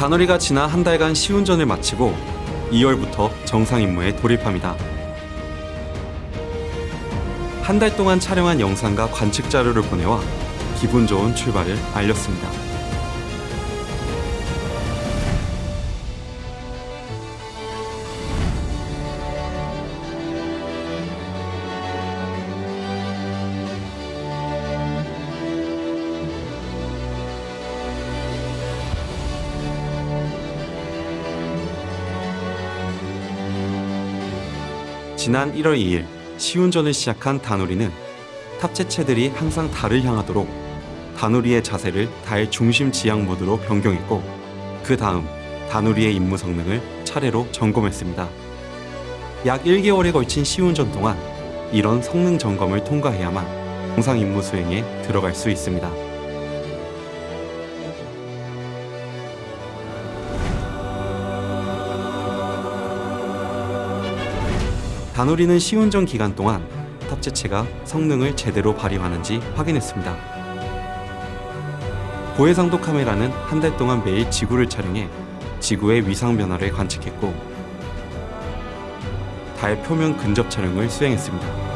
다누리가 지난 한 달간 시운전을 마치고 2월부터 정상 임무에 돌입합니다. 한 달 동안 촬영한 영상과 관측 자료를 보내와 기분 좋은 출발을 알렸습니다. 지난 1월 2일 시운전을 시작한 다누리는 탑재체들이 항상 달을 향하도록 다누리의 자세를 달 중심 지향 모드로 변경했고 그 다음 다누리의 임무 성능을 차례로 점검했습니다. 약 1개월에 걸친 시운전 동안 이런 성능 점검을 통과해야만 정상 임무 수행에 들어갈 수 있습니다. 다누리는 시운전 기간 동안 탑재체가 성능을 제대로 발휘하는지 확인했습니다. 고해상도 카메라는 한 달 동안 매일 지구를 촬영해 지구의 위상 변화를 관측했고 달 표면 근접 촬영을 수행했습니다.